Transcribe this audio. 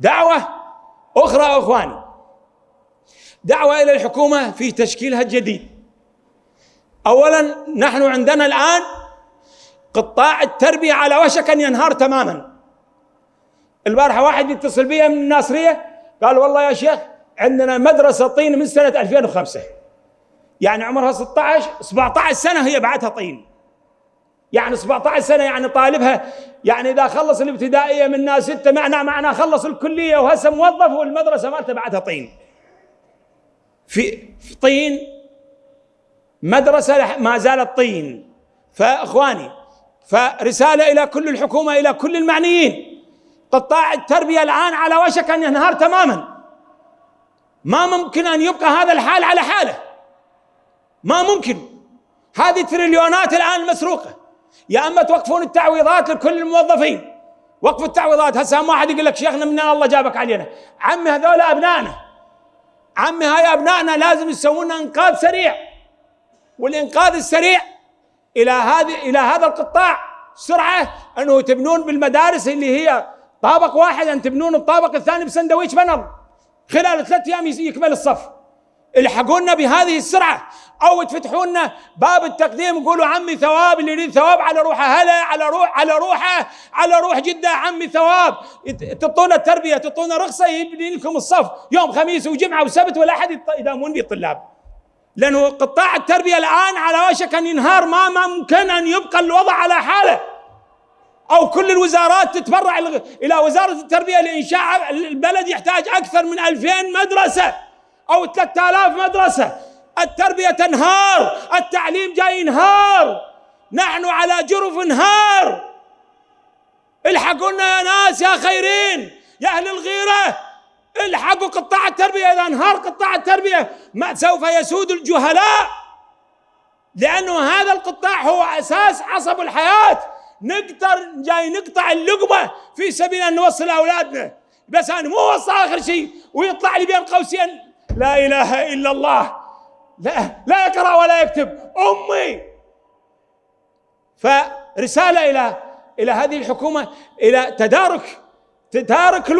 دعوة أخرى أخواني. دعوة إلى الحكومة في تشكيلها الجديد. أولا نحن عندنا الآن قطاع التربية على وشك أن ينهار تماما. البارحة واحد يتصل بي من الناصرية قال والله يا شيخ عندنا مدرسة طين من سنة 2005 يعني عمرها 16 17 سنة هي بعدها طين. يعني 17 سنة يعني طالبها. يعني إذا خلص الابتدائية من ستة معناه معناه خلص الكلية وهسه موظف والمدرسة مالته بعدها طين. في, طين مدرسة ما زالت طين. فإخواني فرسالة إلى كل الحكومة إلى كل المعنيين. قطاع التربية الآن على وشك أن ينهار تماما. ما ممكن أن يبقى هذا الحال على حاله. ما ممكن. هذه تريليونات الآن مسروقة. يا أما توقفون التعويضات لكل الموظفين. وقفوا التعويضات. هسه واحد يقول لك شيخنا من الله جابك علينا. عمي هذول أبنائنا. عمي هاي أبنائنا لازم يسوون إنقاذ سريع. والإنقاذ السريع إلى هذه إلى هذا القطاع. سرعة أنه تبنون بالمدارس اللي هي طابق واحد. أن تبنون الطابق الثاني بسندويش بنر. خلال ثلاث أيام يكمل الصف. الحقونا بهذه السرعة أو تفتحوا لنا باب التقديم. يقولوا عمي ثواب اللي يريد ثواب على روحه هلا على روح على روحه على روح جدة عمي ثواب. تعطونا التربية تعطونا رخصة يبني لكم الصف. يوم خميس وجمعة وسبت ولا احد يداومون به الطلاب لأنه قطاع التربية الآن على وشك أن ينهار ما ممكن أن يبقى الوضع على حاله. أو كل الوزارات تتبرع إلى وزارة التربية لإنشاء البلد يحتاج أكثر من ألفين مدرسة أو ثلاثة آلاف مدرسة. التربية تنهار التعليم جاي ينهار نحن على جرف انهار. الحقونا يا ناس يا خيرين يا أهل الغيرة الحقوا قطاع التربية إذا انهار قطاع التربية ما سوف يسود الجهلاء لأنه هذا القطاع هو أساس عصب الحياة. نقدر جاي نقطع اللقمة في سبيل أن نوصل أولادنا. بس أنا مو وصل اخر شيء ويطلع لي بين قوسين لا إله إلا الله. لا لا يقرأ ولا يكتب. أمي! فرسالة إلى إلى هذه الحكومة إلى تدارك تدارك